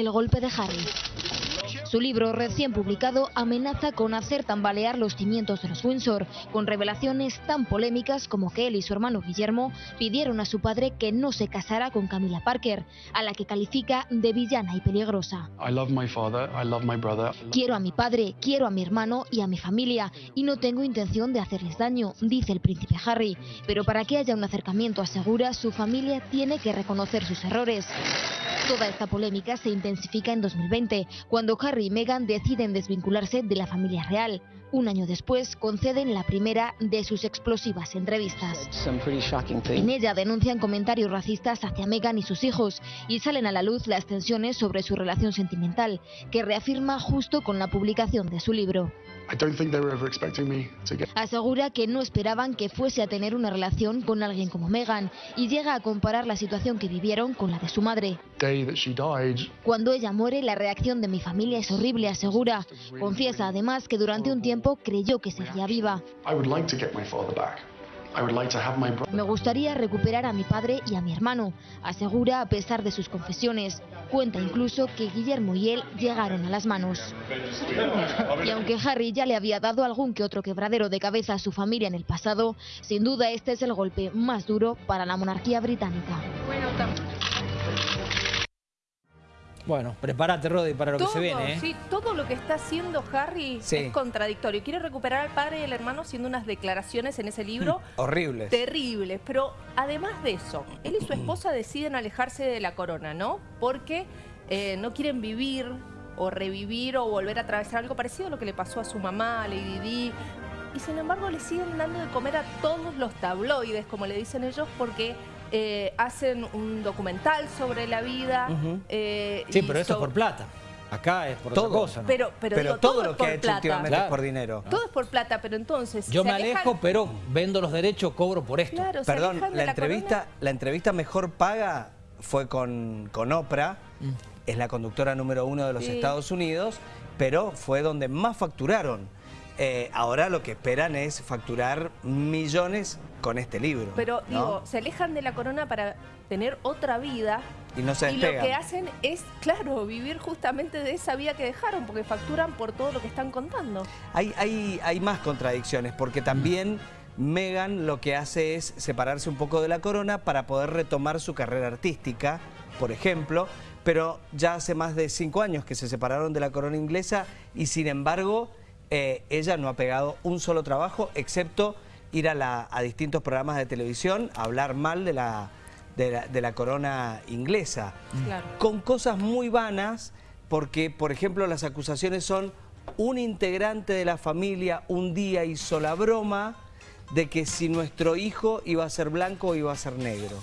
El golpe de Harry. Su libro recién publicado amenaza con hacer tambalear los cimientos de los Windsor, con revelaciones tan polémicas como que él y su hermano Guillermo pidieron a su padre que no se casara con Camila Parker, a la que califica de villana y peligrosa. Quiero a mi padre, quiero a mi hermano y a mi familia, y no tengo intención de hacerles daño, dice el príncipe Harry. Pero para que haya un acercamiento asegura, su familia tiene que reconocer sus errores. Toda esta polémica se intensifica en 2020, cuando Harry y Meghan deciden desvincularse de la familia real. Un año después conceden la primera de sus explosivas entrevistas. En ella denuncian comentarios racistas hacia Meghan y sus hijos y salen a la luz las tensiones sobre su relación sentimental, que reafirma justo con la publicación de su libro. Asegura que no esperaban que fuese a tener una relación con alguien como Meghan y llega a comparar la situación que vivieron con la de su madre. Cuando ella muere, la reacción de mi familia es horrible, asegura. Confiesa además que durante un tiempo creyó que seguía viva. Me gustaría recuperar a mi padre y a mi hermano, asegura a pesar de sus confesiones. Cuenta incluso que Guillermo y él llegaron a las manos. Y aunque Harry ya le había dado algún que otro quebradero de cabeza a su familia en el pasado, sin duda este es el golpe más duro para la monarquía británica. Bueno, prepárate, Rodi, para lo que se viene. ¿eh? Sí, todo lo que está haciendo Harry es contradictorio. Quiere recuperar al padre y al hermano haciendo unas declaraciones en ese libro. Horribles. Terribles. Pero además de eso, él y su esposa deciden alejarse de la corona, ¿no? Porque eh, no quieren vivir o revivir o volver a atravesar algo parecido a lo que le pasó a su mamá, a Lady Di. Y sin embargo le siguen dando de comer a todos los tabloides, como le dicen ellos, porque eh, hacen un documental sobre la vida. Eh, sí, pero eso es por plata. Acá es por todo. otra cosa. Pero, pero, todo, lo que ha hecho últimamente es por dinero. Todo es por plata, pero entonces... Yo me alejo, pero vendo los derechos, cobro por esto. Perdón, la, entrevista, la entrevista mejor paga fue con, con Oprah. Mm. Es la conductora número uno de los Estados Unidos, pero fue donde más facturaron. Eh, ahora lo que esperan es facturar millones con este libro. Pero digo, se alejan de la corona para tener otra vida. Y no se Y lo que hacen es, claro, vivir justamente de esa vida que dejaron, porque facturan por todo lo que están contando. Hay, hay, hay más contradicciones, porque también... Megan lo que hace es separarse un poco de la corona para poder retomar su carrera artística, por ejemplo, pero ya hace más de cinco años que se separaron de la corona inglesa y sin embargo eh, ella no ha pegado un solo trabajo, excepto ir a, distintos programas de televisión a hablar mal de la, de la, corona inglesa. Con cosas muy vanas, porque, por ejemplo, las acusaciones son un integrante de la familia un día hizo la broma de que si nuestro hijo iba a ser blanco o iba a ser negro.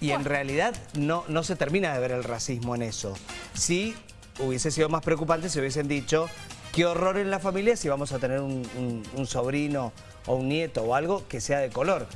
Y en realidad no, no se termina de ver el racismo en eso. Si hubiese sido más preocupante si hubiesen dicho Qué horror en la familia si vamos a tener un, sobrino o un nieto o algo que sea de color.